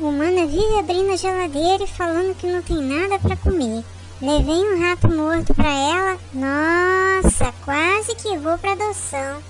Humana vive abrindo a geladeira e falando que não tem nada para comer. Levei um rato morto para ela. Nossa, quase que vou para adoção.